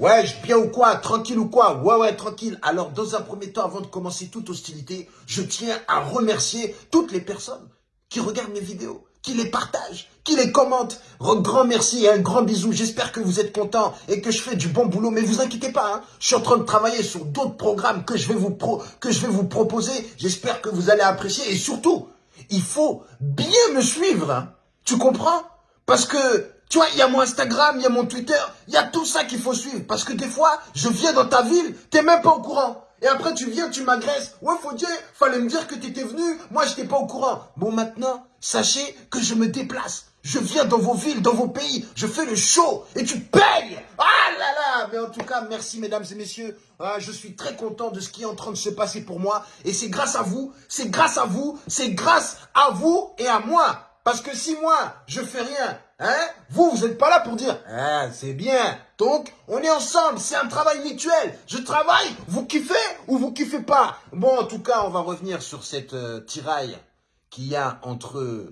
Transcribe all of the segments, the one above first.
Ouais, je bien ou quoi? Tranquille ou quoi? Ouais, ouais, tranquille. Alors, dans un premier temps, avant de commencer toute hostilité, je tiens à remercier toutes les personnes qui regardent mes vidéos, qui les partagent, qui les commentent. Grand merci et un grand bisou. J'espère que vous êtes contents et que je fais du bon boulot. Mais vous inquiétez pas, hein. je suis en train de travailler sur d'autres programmes que je vais vous, pro que je vais vous proposer. J'espère que vous allez apprécier. Et surtout, il faut bien me suivre. Hein. Tu comprends? Parce que tu vois, il y a mon Instagram, il y a mon Twitter, il y a tout ça qu'il faut suivre. Parce que des fois, je viens dans ta ville, t'es même pas au courant. Et après, tu viens, tu m'agresses. Ouais, faut dire, fallait me dire que t'étais venu. Moi, j'étais pas au courant. Bon, maintenant, sachez que je me déplace. Je viens dans vos villes, dans vos pays. Je fais le show et tu payes. Ah là là Mais en tout cas, merci mesdames et messieurs. Ah, je suis très content de ce qui est en train de se passer pour moi. Et c'est grâce à vous, c'est grâce à vous, c'est grâce à vous et à moi. Parce que si moi, je fais rien, hein, vous, vous n'êtes pas là pour dire, ah, c'est bien. Donc, on est ensemble, c'est un travail mutuel. Je travaille, vous kiffez ou vous kiffez pas? Bon, en tout cas, on va revenir sur cette euh, tiraille qu'il y a entre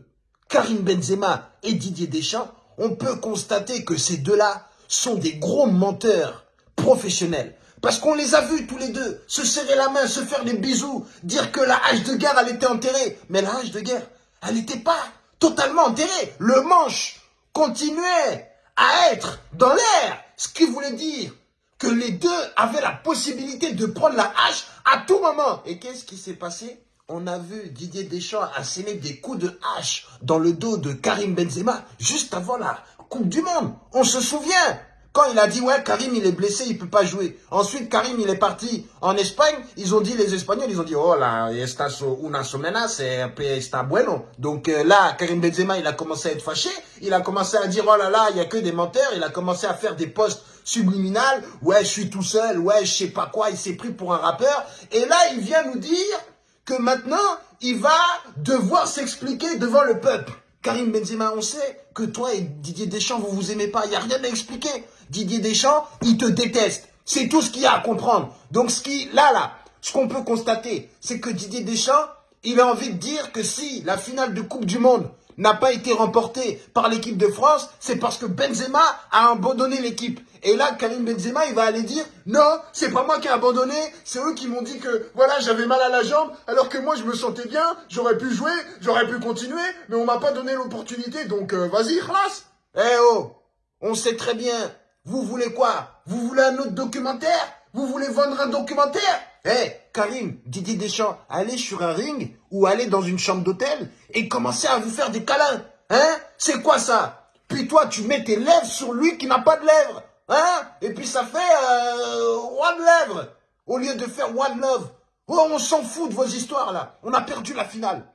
Karim Benzema et Didier Deschamps. On peut constater que ces deux-là sont des gros menteurs professionnels. Parce qu'on les a vus tous les deux se serrer la main, se faire des bisous, dire que la hache de guerre, elle était enterrée. Mais la hache de guerre, elle n'était pas totalement enterré. Le manche continuait à être dans l'air. Ce qui voulait dire que les deux avaient la possibilité de prendre la hache à tout moment. Et qu'est-ce qui s'est passé? On a vu Didier Deschamps asséner des coups de hache dans le dos de Karim Benzema juste avant la Coupe du Monde. On se souvient quand il a dit, ouais, Karim, il est blessé, il peut pas jouer. Ensuite, Karim, il est parti en Espagne. Ils ont dit, les Espagnols, ils ont dit, oh là, está una somena, c'est está bueno. Donc euh, là, Karim Benzema, il a commencé à être fâché. Il a commencé à dire, oh là là, il y a que des menteurs. Il a commencé à faire des posts subliminales. Ouais, je suis tout seul. Ouais, je sais pas quoi. Il s'est pris pour un rappeur. Et là, il vient nous dire que maintenant, il va devoir s'expliquer devant le peuple. Karim Benzema, on sait que toi et Didier Deschamps, vous vous aimez pas. Il n'y a rien à expliquer. Didier Deschamps, il te déteste. C'est tout ce qu'il y a à comprendre. Donc, ce qui, là, là, ce qu'on peut constater, c'est que Didier Deschamps, il a envie de dire que si la finale de Coupe du Monde n'a pas été remportée par l'équipe de France, c'est parce que Benzema a abandonné l'équipe. Et là, Karim Benzema, il va aller dire « Non, c'est pas moi qui ai abandonné, c'est eux qui m'ont dit que, voilà, j'avais mal à la jambe, alors que moi, je me sentais bien, j'aurais pu jouer, j'aurais pu continuer, mais on m'a pas donné l'opportunité, donc euh, vas-y, classe !» Eh oh, on sait très bien, vous voulez quoi? Vous voulez un autre documentaire? Vous voulez vendre un documentaire? Eh, Karim, Didier Deschamps, allez sur un ring ou allez dans une chambre d'hôtel et commencez à vous faire des câlins. Hein? C'est quoi ça? Puis toi, tu mets tes lèvres sur lui qui n'a pas de lèvres. Hein? Et puis ça fait euh, one lèvre au lieu de faire one love. Oh, on s'en fout de vos histoires là. On a perdu la finale.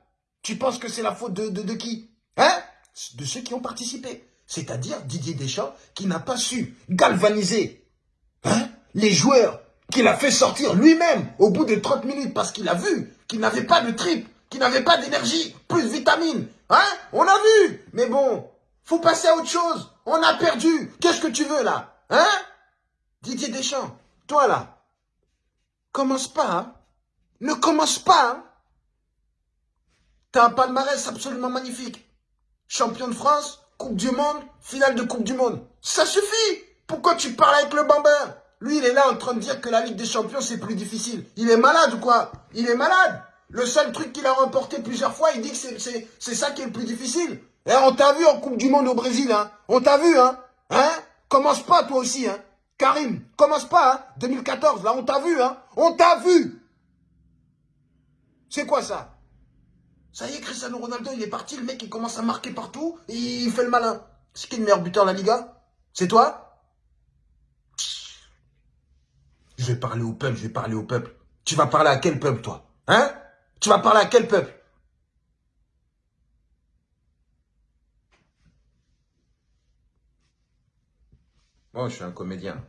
Tu penses que c'est la faute de qui Hein? De ceux qui ont participé. C'est-à-dire Didier Deschamps qui n'a pas su galvaniser hein, les joueurs qu'il a fait sortir lui-même au bout de 30 minutes parce qu'il a vu qu'il n'avait pas de trip, qu'il n'avait pas d'énergie, plus de vitamines. Hein? On a vu Mais bon, faut passer à autre chose. On a perdu. Qu'est-ce que tu veux là? Hein? Didier Deschamps, toi là, commence pas, hein? Ne commence pas, hein? T'as un palmarès absolument magnifique. Champion de France, Coupe du Monde, finale de Coupe du Monde. Ça suffit Pourquoi tu parles avec le bambin? Lui, il est là en train de dire que la Ligue des Champions, c'est plus difficile. Il est malade ou quoi? Il est malade. Le seul truc qu'il a remporté plusieurs fois, il dit que c'est ça qui est le plus difficile. Et on t'a vu en Coupe du Monde au Brésil, hein. On t'a vu, hein. Hein? Commence pas, toi aussi, hein. Karim, commence pas, hein. 2014, là, on t'a vu, hein. On t'a vu. C'est quoi ça? Ça y est, Cristiano Ronaldo, il est parti, le mec, il commence à marquer partout, il fait le malin. C'est qui le meilleur buteur de la Liga? C'est toi? Je vais parler au peuple, je vais parler au peuple. Tu vas parler à quel peuple, toi? Hein? Tu vas parler à quel peuple? Moi, je suis un comédien.